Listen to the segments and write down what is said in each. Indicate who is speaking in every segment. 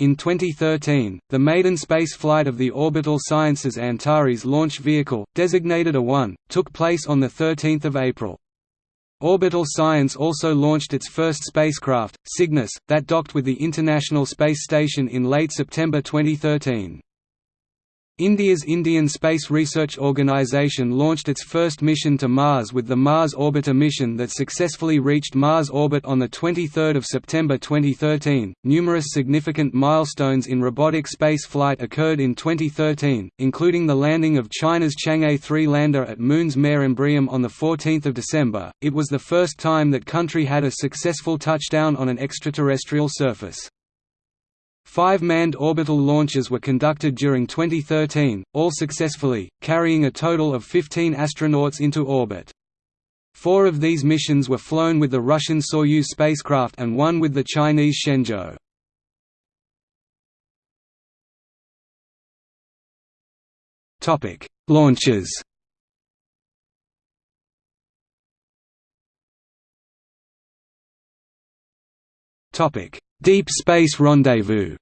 Speaker 1: In 2013, the maiden space flight of the Orbital Sciences Antares launch vehicle, designated A-1, took place on 13 April. Orbital Science also launched its first spacecraft, Cygnus, that docked with the International Space Station in late September 2013. India's Indian Space Research Organisation launched its first mission to Mars with the Mars Orbiter mission that successfully reached Mars orbit on 23 September 2013. Numerous significant milestones in robotic space flight occurred in 2013, including the landing of China's Chang'e 3 lander at Moon's Mare Imbrium on 14 December. It was the first time that country had a successful touchdown on an extraterrestrial surface. Five manned orbital launches were conducted during 2013, all successfully, carrying a total of 15 astronauts into orbit. Four of these missions were flown with the Russian Soyuz spacecraft and one with the Chinese Shenzhou. Launches Deep Space Rendezvous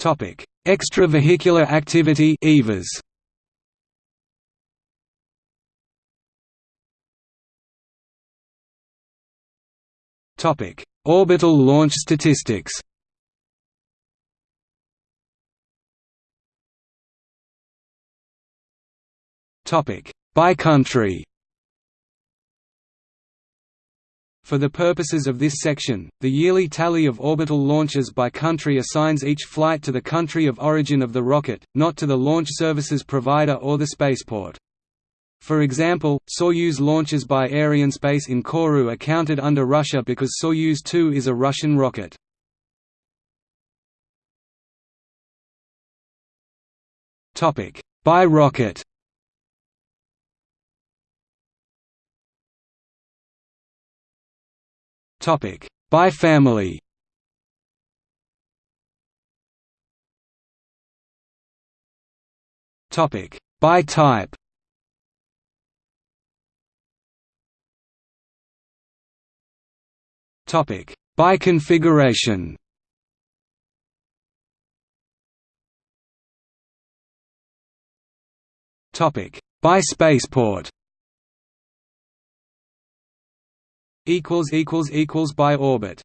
Speaker 1: Topic: Extravehicular activity (EVAs). Topic: Orbital launch statistics. Topic: By country. For the purposes of this section, the yearly tally of orbital launches by country assigns each flight to the country of origin of the rocket, not to the launch services provider or the spaceport. For example, Soyuz launches by Arianespace in Kourou are counted under Russia because Soyuz 2 is a Russian rocket. By rocket Topic: By family. Topic: By type. Topic: By configuration. Topic: By spaceport. Equals equals equals by orbit